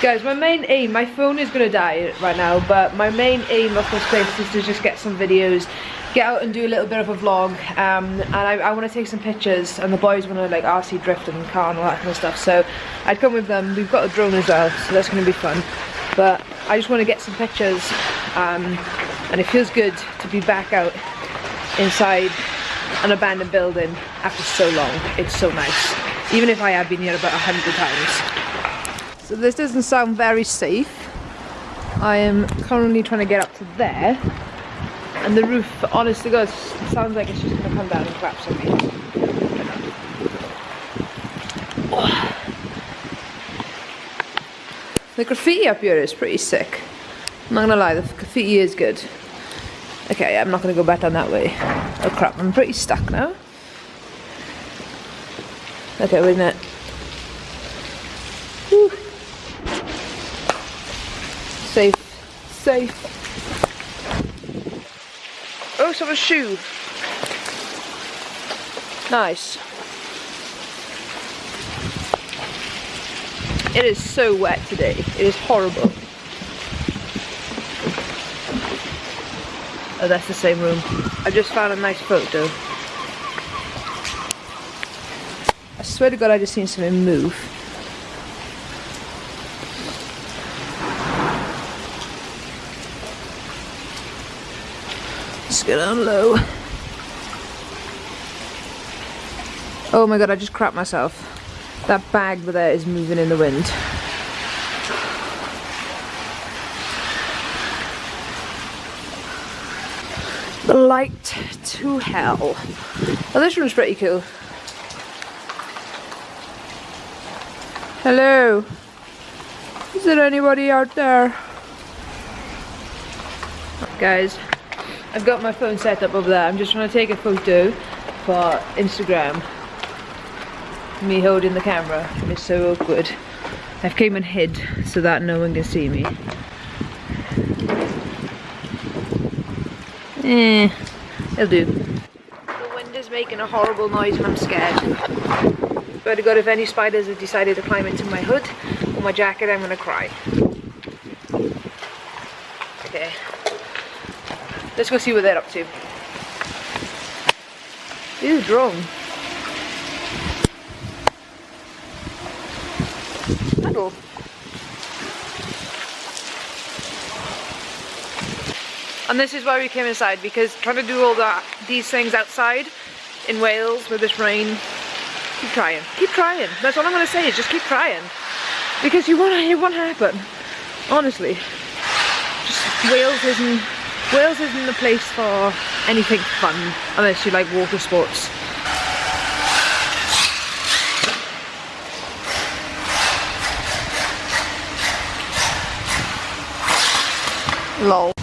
Guys, my main aim, my phone is gonna die right now, but my main aim of this place is to just get some videos, get out and do a little bit of a vlog, um, and I, I want to take some pictures, and the boys want to like RC drift and car and all that kind of stuff, so I'd come with them, we've got a drone as well, so that's gonna be fun, but I just want to get some pictures, um, and it feels good to be back out inside an abandoned building after so long. It's so nice. Even if I had been here about a hundred times. So this doesn't sound very safe. I am currently trying to get up to there. And the roof, honest to God, sounds like it's just going to come down and collapse on me. The graffiti up here is pretty sick. I'm not gonna lie, the graffiti is good. Okay, I'm not gonna go back down that way. Oh crap, I'm pretty stuck now. Okay, wait a minute. Whew. Safe. Safe. Oh, someone's shoe. Nice. It is so wet today. It is horrible. Oh, that's the same room. I just found a nice photo. I swear to God, I just seen something move. Let's get down low. Oh my God, I just crapped myself. That bag over there is moving in the wind. The light to hell. Oh, this one's pretty cool. Hello. Is there anybody out there? Guys, I've got my phone set up over there. I'm just trying to take a photo for Instagram. Me holding the camera. It's so awkward. I've came and hid so that no one can see me. Eh, it'll do. The wind is making a horrible noise and I'm scared. But God, if any spiders have decided to climb into my hood or my jacket, I'm gonna cry. Okay. Let's go see what they're up to. Ew, drone. Paddle. And this is why we came inside because trying to do all that these things outside in Wales with this rain, keep trying, keep trying. That's all I'm gonna say is just keep trying because you want it won't happen. Honestly, just Wales isn't Wales isn't the place for anything fun unless you like water sports. Lol.